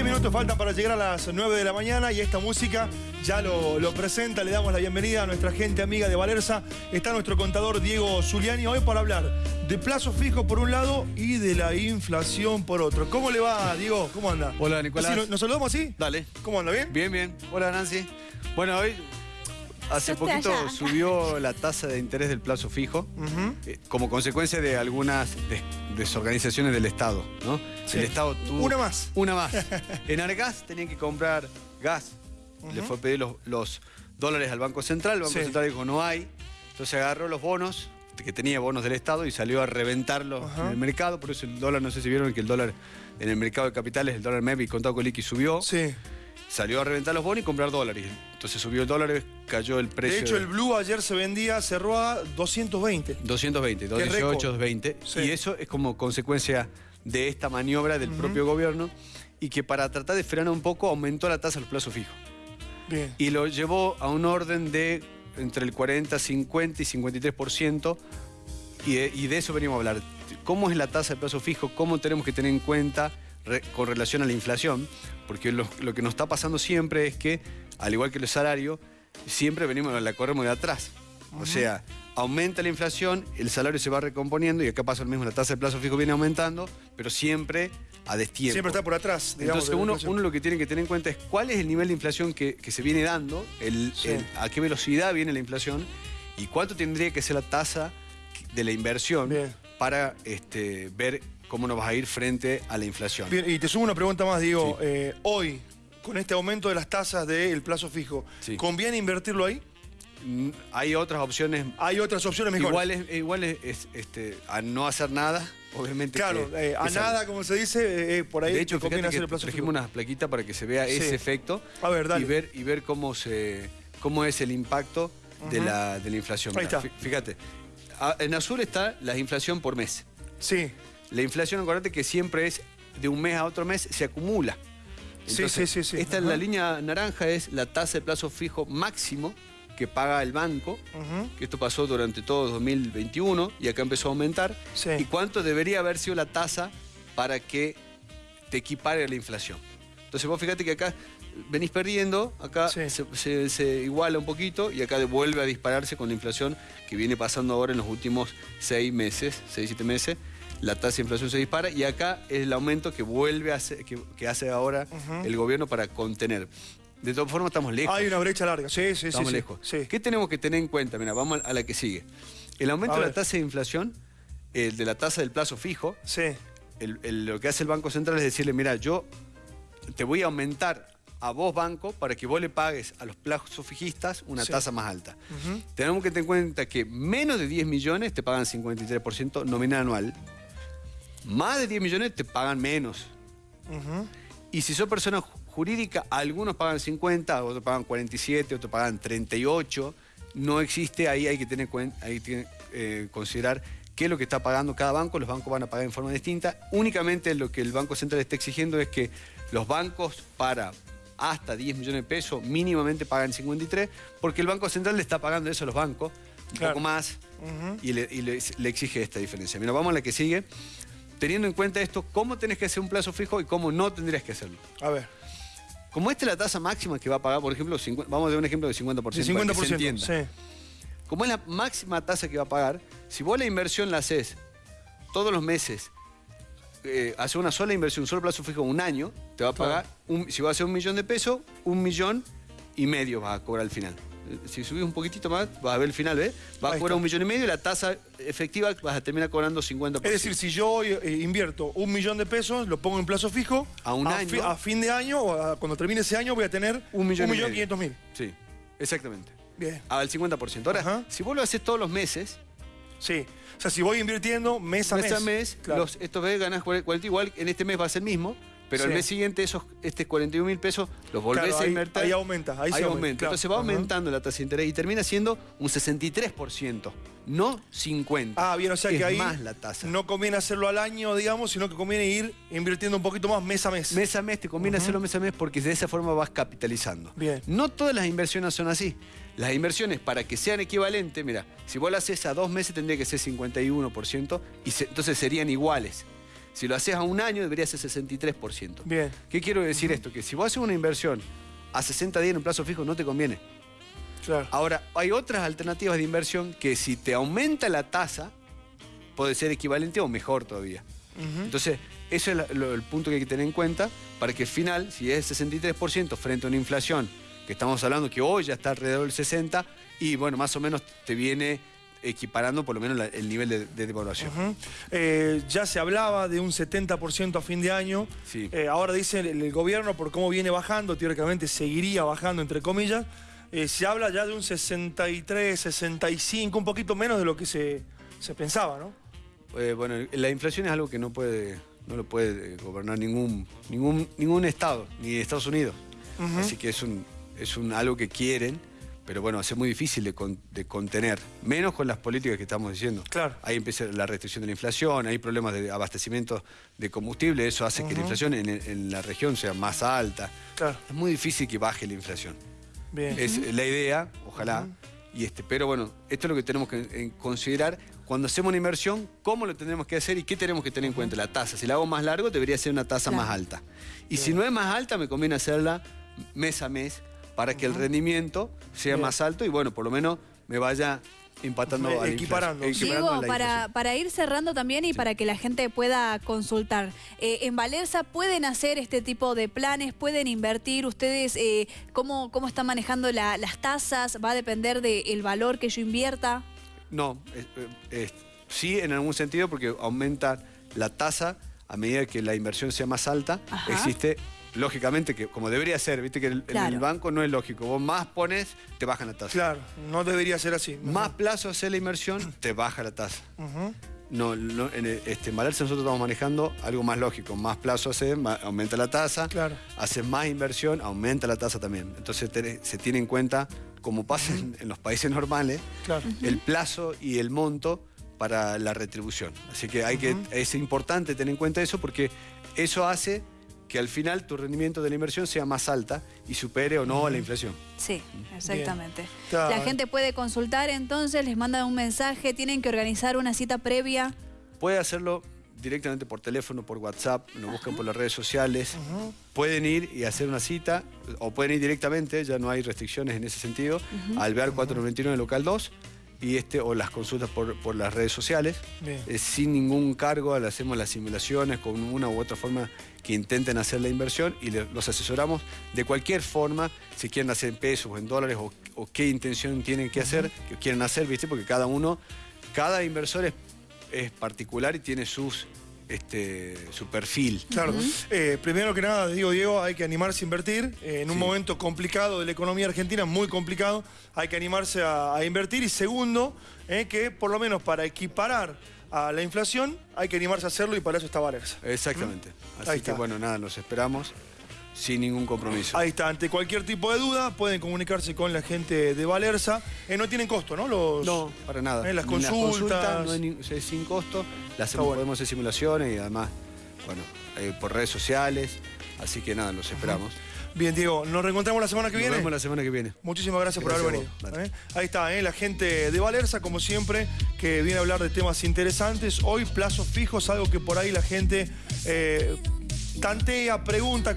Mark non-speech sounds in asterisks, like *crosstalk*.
10 minutos faltan para llegar a las 9 de la mañana y esta música ya lo, lo, presenta. Le damos la bienvenida a nuestra gente amiga de Valerza. Está nuestro contador Diego Zuliani hoy para hablar de plazo fijo por un lado y de la inflación por otro. ¿Cómo le va, Diego? ¿Cómo anda? Hola, Nicolás. ¿Nos, ¿Nos saludamos así? Dale. ¿Cómo anda? ¿Bien? Bien, bien. Hola, Nancy. Bueno, hoy Hace poquito subió la tasa de interés del plazo fijo eh, como consecuencia de algunas desorganizaciones del Estado, ¿no? El Estado tuvo... Una más. Una más. *laughs* en Argas tenían que comprar gas. Le fue a pedir los, dólares al Banco Central. El Banco Central dijo, no hay. Entonces agarró los bonos, que tenía bonos del Estado, y salió a reventarlos en el mercado. Por eso el dólar, no sé si vieron que el dólar en el mercado de capitales, el dólar MEP y contado con liqui subió. Sí salió a reventar los bonos y comprar dólares. Entonces subió el dólar, cayó el precio. De hecho, el Blue ayer se vendía, cerró a 220. 220, 218, 220. Y eso es como consecuencia de esta maniobra del propio gobierno y que para tratar de frenar un poco aumentó la tasa del plazo fijo. Bien. Y lo llevó a un orden de entre el 40, 50 y 53%. Y de, y de eso venimos a hablar. ¿Cómo es la tasa de plazo fijo? ¿Cómo tenemos que tener en cuenta con relación a la inflación, porque lo, que nos está pasando siempre es que, al igual que el salario, siempre venimos, la corremos de atrás. O sea, aumenta la inflación, el salario se va recomponiendo y acá pasa lo mismo, la tasa de plazo fijo viene aumentando, pero siempre a destiempo. Siempre está por atrás. Entonces uno, lo que tiene que tener en cuenta es cuál es el nivel de inflación que, se viene dando, el, a qué velocidad viene la inflación y cuánto tendría que ser la tasa de la inversión para este, ver cómo nos va a ir frente a la inflación. Bien, y te subo una pregunta más, Diego. Eh, hoy, con este aumento de las tasas del plazo fijo, ¿conviene invertirlo ahí? Mm, hay otras opciones. Hay otras opciones mejores. Igual es, este, a no hacer nada, obviamente. Claro, eh, a nada, como se dice, eh, por ahí. De hecho, conviene hacer el plazo trajimos unas plaquitas para que se vea ese efecto. A ver, dale. Y ver, y ver cómo, se, cómo es el impacto de, la, de la inflación. Ahí está. Fíjate, en azul está la inflación por mes. Sí. La inflación, acuérdate que siempre es de un mes a otro mes, se acumula. sí, sí, sí, sí. Esta es la línea naranja, es la tasa de plazo fijo máximo que paga el banco, que esto pasó durante todo 2021 y acá empezó a aumentar. ¿Y cuánto debería haber sido la tasa para que te equipare la inflación? Entonces vos fíjate que acá venís perdiendo, acá se, se, iguala un poquito y acá vuelve a dispararse con la inflación que viene pasando ahora en los últimos seis meses, seis, siete meses la tasa de inflación se dispara y acá es el aumento que vuelve a hacer, que, hace ahora el gobierno para contener. De todas formas estamos lejos. Hay una brecha larga, sí, sí, estamos lejos. ¿Qué tenemos que tener en cuenta? Mira, vamos a la que sigue. El aumento de la tasa de inflación, el de la tasa del plazo fijo, sí. lo que hace el Banco Central es decirle, mira, yo te voy a aumentar a vos banco para que vos le pagues a los plazos fijistas una tasa más alta. Tenemos que tener en cuenta que menos de 10 millones te pagan 53% nominal anual más de 10 millones te pagan menos. Y si sos persona jurídica, algunos pagan 50, otros pagan 47, otros pagan 38. No existe, ahí hay que tener hay que eh, considerar qué es lo que está pagando cada banco. Los bancos van a pagar en forma distinta. Únicamente lo que el Banco Central está exigiendo es que los bancos para hasta 10 millones de pesos mínimamente pagan 53, porque el Banco Central le está pagando eso a los bancos, un poco más, y, le, le exige esta diferencia. Mira, vamos a la que sigue teniendo en cuenta esto, cómo tenés que hacer un plazo fijo y cómo no tendrías que hacerlo. A ver. Como esta es la tasa máxima que va a pagar, por ejemplo, vamos a dar un ejemplo de 50%. De 50%, sí. Como es la máxima tasa que va a pagar, si vos la inversión la haces todos los meses, eh, haces una sola inversión, un solo plazo fijo, un año, te va a pagar, si va a hacer un millón de pesos, un millón y medio va a cobrar al final si subís un poquitito más, vas a ver el final, ¿ves? Vas a cobrar un millón y medio y la tasa efectiva vas a terminar cobrando 50%. Es decir, si yo eh, invierto un millón de pesos, lo pongo en plazo fijo, a un año. a fin de año, o cuando termine ese año, voy a tener un millón, y quinientos mil. Sí, exactamente. Bien. Al 50%. Ahora, si vos lo haces todos los meses... Sí. O sea, si voy invirtiendo mes a mes. Mes a mes, estos ves ganás 40, igual en este mes va a ser el mismo, pero al mes siguiente esos este 41 mil pesos los volvés a invertir. Ahí aumenta, ahí, se aumenta. Entonces va aumentando la tasa de interés y termina siendo un 63%, no 50%. Ah, bien, o sea que, ahí más la tasa. no conviene hacerlo al año, digamos, sino que conviene ir invirtiendo un poquito más mes a mes. Mes a mes, te conviene hacerlo mes a mes porque de esa forma vas capitalizando. Bien. No todas las inversiones son así. Las inversiones, para que sean equivalentes, mira, si vos las haces a dos meses tendría que ser 51% y entonces serían iguales. Si lo haces a un año, debería ser 63%. Bien. ¿Qué quiero decir esto? Que si vos haces una inversión a 60 días en un plazo fijo, no te conviene. Claro. Ahora, hay otras alternativas de inversión que si te aumenta la tasa, puede ser equivalente o mejor todavía. Entonces, ese es el punto que hay que tener en cuenta para que al final, si es 63% frente a una inflación, que estamos hablando que hoy ya está alrededor del 60%, y bueno, más o menos te viene equiparando por lo menos el nivel de, devaluación. Eh, ya se hablaba de un 70% a fin de año. Eh, ahora dice el, gobierno, por cómo viene bajando, teóricamente seguiría bajando, entre comillas. Eh, se habla ya de un 63, 65, un poquito menos de lo que se, pensaba, ¿no? bueno, la inflación es algo que no puede, no lo puede gobernar ningún, ningún, ningún Estado, ni Estados Unidos. Así que es, un, es un, algo que quieren pero bueno, es muy difícil de, contener, menos con las políticas que estamos diciendo. Claro. Ahí empieza la restricción de la inflación, hay problemas de abastecimiento de combustible, eso hace que la inflación en, la región sea más alta. Claro. Es muy difícil que baje la inflación. Bien. Es la idea, ojalá. y este, pero bueno, esto es lo que tenemos que considerar cuando hacemos una inversión, cómo lo tenemos que hacer y qué tenemos que tener en cuenta. La tasa, si la hago más largo, debería ser una tasa más alta. Y si no es más alta, me conviene hacerla mes a mes para que el rendimiento sea más alto y bueno, por lo menos me vaya empatando equiparando. Diego, para, para, ir cerrando también y para que la gente pueda consultar, eh, en Valerza pueden hacer este tipo de planes, pueden invertir, ustedes eh, ¿cómo, cómo están manejando las tasas, va a depender del valor que yo invierta. No, sí en algún sentido porque aumenta la tasa a medida que la inversión sea más alta, existe lógicamente, que como debería ser, viste que en el banco no es lógico. Vos más pones, te bajan la tasa. Claro, no debería ser así. Más plazo hacer la inversión, *clears throat* te baja la tasa. No, en este, en nosotros estamos manejando algo más lógico. Más plazo hacer, aumenta la tasa. Claro. Haces más inversión, aumenta la tasa también. Entonces se tiene en cuenta, como pasa en, los países normales, el plazo y el monto para la retribución. Así que, hay que es importante tener en cuenta eso porque eso hace que al final tu rendimiento de la inversión sea más alta y supere o no a la inflación. Sí, exactamente. La gente puede consultar entonces, les mandan un mensaje, tienen que organizar una cita previa. Puede hacerlo directamente por teléfono, por WhatsApp, nos buscan por las redes sociales. Pueden ir y hacer una cita, o pueden ir directamente, ya no hay restricciones en ese sentido, al BEAR 491 local 2 y este, o las consultas por, las redes sociales. Eh, sin ningún cargo, le hacemos las simulaciones con una u otra forma que intenten hacer la inversión y los asesoramos de cualquier forma, si quieren hacer en pesos o en dólares o, qué intención tienen que hacer, que quieren hacer, ¿viste? Porque cada uno, cada inversor es, es particular y tiene sus este, su perfil. Claro. Eh, primero que nada, digo Diego, hay que animarse a invertir. Eh, en un momento complicado de la economía argentina, muy complicado, hay que animarse a, invertir. Y segundo, eh, que por lo menos para equiparar a la inflación hay que animarse a hacerlo y para eso está Valerza. Exactamente. Así que bueno, nada, los esperamos sin ningún compromiso. Ahí está, ante cualquier tipo de duda pueden comunicarse con la gente de Valerza. Eh, no tienen costo, ¿no? Los, no, para nada. Eh, las, consultas. no es sin costo, las podemos hacer simulaciones y además, bueno, eh, por redes sociales. Así que nada, los esperamos. Bien, Diego, nos reencontramos la semana que viene. Nos vemos la semana que viene. Muchísimas gracias, por haber venido. Ahí está, la gente de Valerza, como siempre, que viene a hablar de temas interesantes. Hoy plazos fijos, algo que por ahí la gente tantea, pregunta,